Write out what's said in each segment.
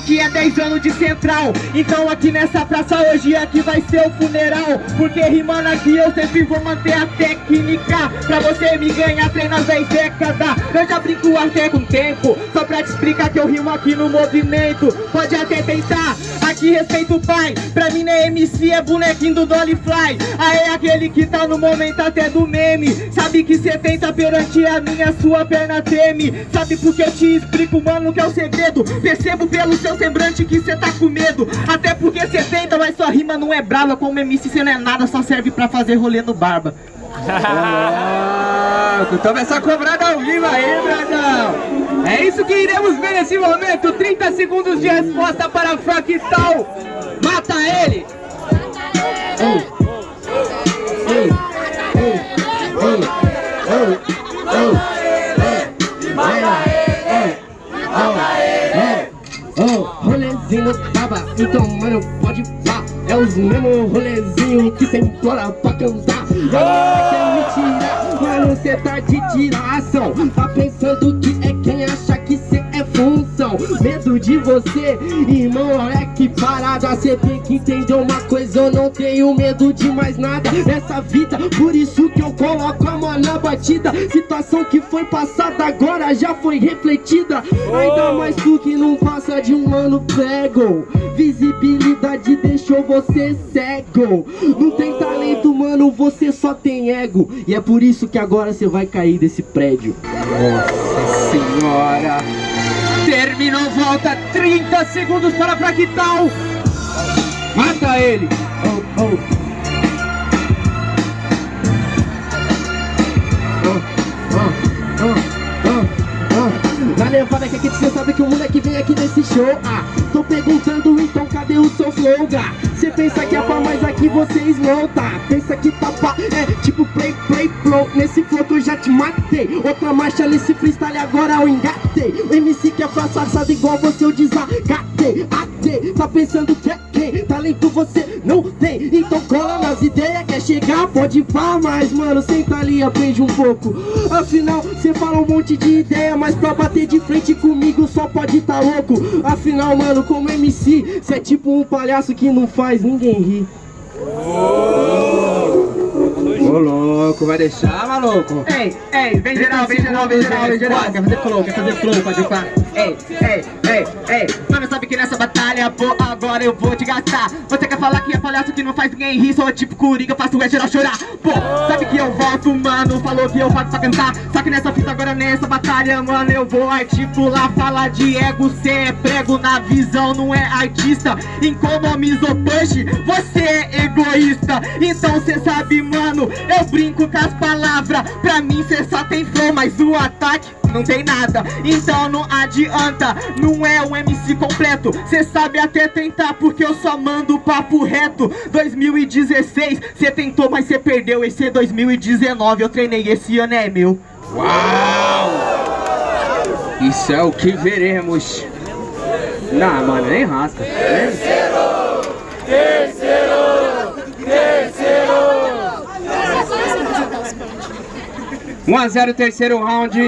que é 10 anos de central. Então aqui nessa praça hoje aqui vai ser o funeral. Porque rimando aqui eu sempre vou manter a técnica. Pra você me ganhar treina as 10 décadas. Eu já brinco até com tempo Só pra te explicar que eu rimo aqui no movimento. Pode até tentar, aqui respeito o pai. Pra mim não é MC, é bonequinho do Dolly Fly. Aí é aquele que tá no momento até do meme. Sabe que cê tenta perante a minha, sua perna treme. Sabe porque eu te explico, mano, que é o segredo? Percebo pelo seu semblante que cê tá com medo. Até porque cê tenta, mas sua rima não é brava Como MC cê não é nada, só serve pra fazer rolê no barba. Louco, toma essa cobrada ao vivo aí, Bradão É isso que iremos ver nesse momento. 30 segundos de resposta para Fractal Mata ele! Ei, ei, É os mesmo rolezinho que cê implora pra cantar. E aí quer me tirar, mano cê tá de tiração. Tá pensando que é quem acha que cê é função. Medo de você, irmão, olha que parada. Cê tem que entender uma coisa, eu não tenho medo de mais nada Nessa vida, por isso que eu coloco a mão na batida. Situação que foi passada agora já foi refletida. Ainda mais tu que não passa de um ano prego Visibilidade deixou você cego. Não tem talento, mano, você só tem ego. E é por isso que agora você vai cair desse prédio. Nossa senhora. Terminou, volta 30 segundos para Fractal. Mata ele. Oh, oh. Na levada que aqui você sabe que o moleque vem aqui nesse show Ah, tô perguntando então cadê o seu flow, gá? Cê pensa que é pra mais aqui vocês não? Pensa que tá pá, é tipo play, play, flow Nesse flow que eu já te matei Outra marcha nesse freestyle agora eu engatei O MC que é fracassado igual você eu desagatei Atei, tá pensando que é? Talento você não tem Então cola nas ideias, quer chegar, pode pá Mas mano, senta ali, aprende um pouco. Afinal, cê fala um monte de ideia Mas pra bater de frente comigo só pode tá louco. Afinal, mano, como MC Cê é tipo um palhaço que não faz ninguém rir Ô louco, vai deixar, maluco? Ei, ei, vem geral, vem geral, vem geral, vem geral. Quer fazer flow, quer fazer flow, pode pá Ei, ei, ei, ei. Mano, sabe que nessa batalha, pô, agora eu vou te gastar. Você quer falar que é palhaço que não faz ninguém rir Sou tipo coringa, faço é geral chorar. Pô, sabe que eu volto, mano Falou que eu faço pra cantar. Só que nessa fita agora, nessa batalha, mano Eu vou articular, falar de ego Cê é prego na visão, não é artista. Economiza o punch, você é egoísta. Então cê sabe, mano Eu brinco com as palavras Pra mim cê só tem flow, mas o ataque não tem nada. Então não adianta, não é o MC completo. Cê sabe até tentar porque eu só mando papo reto. 2016, cê tentou mas cê perdeu. Esse é 2019, eu treinei, esse ano é meu. Uau! Isso é o que veremos. Não, mano, nem rasca Terceiro! Terceiro! 1 a 0 terceiro round.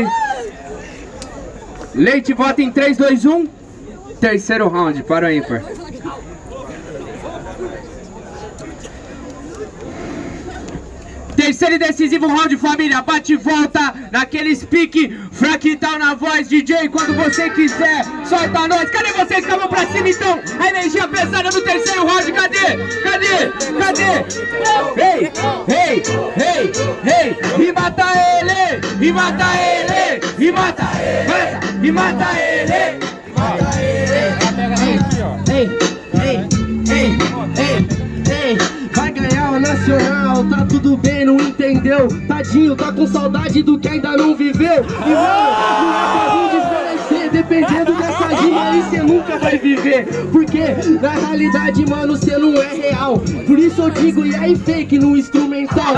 Leite vota em 3, 2, 1 Terceiro round para o ímpar Terceiro e decisivo round, família. Bate e volta naquele speak. Fractal na voz, DJ. Quando você quiser, solta nós. Cadê vocês vão pra cima então? A energia pesada do terceiro round. Cadê? Cadê? Cadê? Ei, ei, ei, ei. E mata ele. E mata ele. E mata ele. E mata ele. Mata ele. Ei, ei, ei, ei, ei. Vai ganhar o nacional, tá tudo bem, entendeu? Tadinho, tá com saudade do que ainda não viveu. E mano, não é dependendo dessa rima aí cê nunca vai viver. Porque na realidade, mano, cê não é real. Por isso eu digo, e aí fake no instrumental.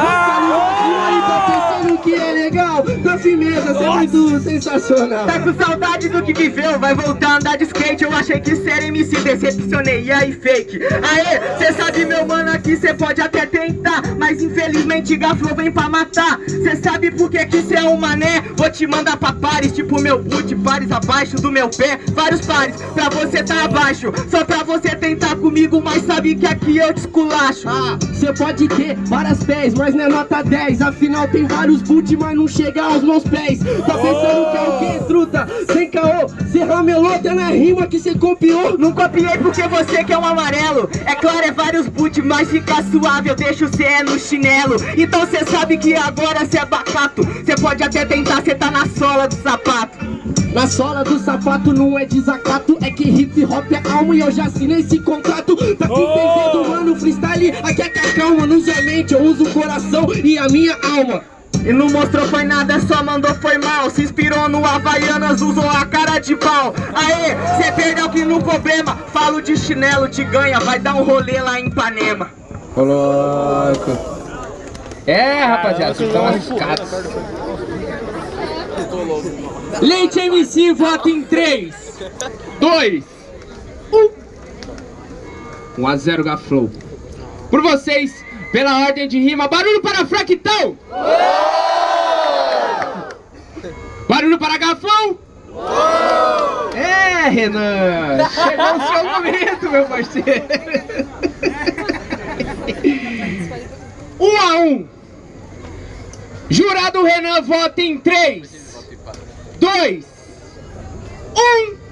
Firmeza, cê é muito sensacional. Tá com saudade do que viveu, vai voltar a andar de skate. Eu achei que ser MC, decepcionei, e aí fake? Aê, cê sabe meu mano aqui, cê pode até tentar. Mas infelizmente Gaflo vem pra matar. Cê sabe por que que cê é um mané? Vou te mandar pra pares, tipo meu boot, pares abaixo do meu pé. Vários pares pra você tá abaixo. Só pra você tentar comigo, mas sabe que aqui eu te esculacho. Ah, cê pode ter várias pés, mas não é nota 10 Afinal tem vários boot, mas não chega aos meus pés. Tá pensando que é o que, truta? Sem caô, cê ramelou até na rima que cê copiou. Não copiei porque você que é um amarelo. É claro, é vários boot, mas fica suave Eu deixo cê é no chinelo. Então cê sabe que agora cê é bacato. Cê pode até tentar, cê tá na sola do sapato Na sola do sapato não é desacato. É que hip hop é alma e eu já assinei esse contrato. Pra quem tem dedo, mano, freestyle aqui é calma Não usa a mente, eu uso o coração e a minha alma. E não mostrou foi nada, só mandou foi mal. Se inspirou no Havaianas, usou a cara de pau. Aê, cê perdeu que no problema. Falo de chinelo, te ganha, vai dar um rolê lá em Ipanema. Ô louco. É, rapaziada, vocês estão lascados. Leite MC vota em 3, 2, 1. 1 a 0 Gaflow. Por vocês, pela ordem de rima, barulho para Fractal! Barulho para Gaflow! É, Renan! Chegou o seu momento, meu parceiro! Um a um. Jurado Renan vota em 3, 2, 1.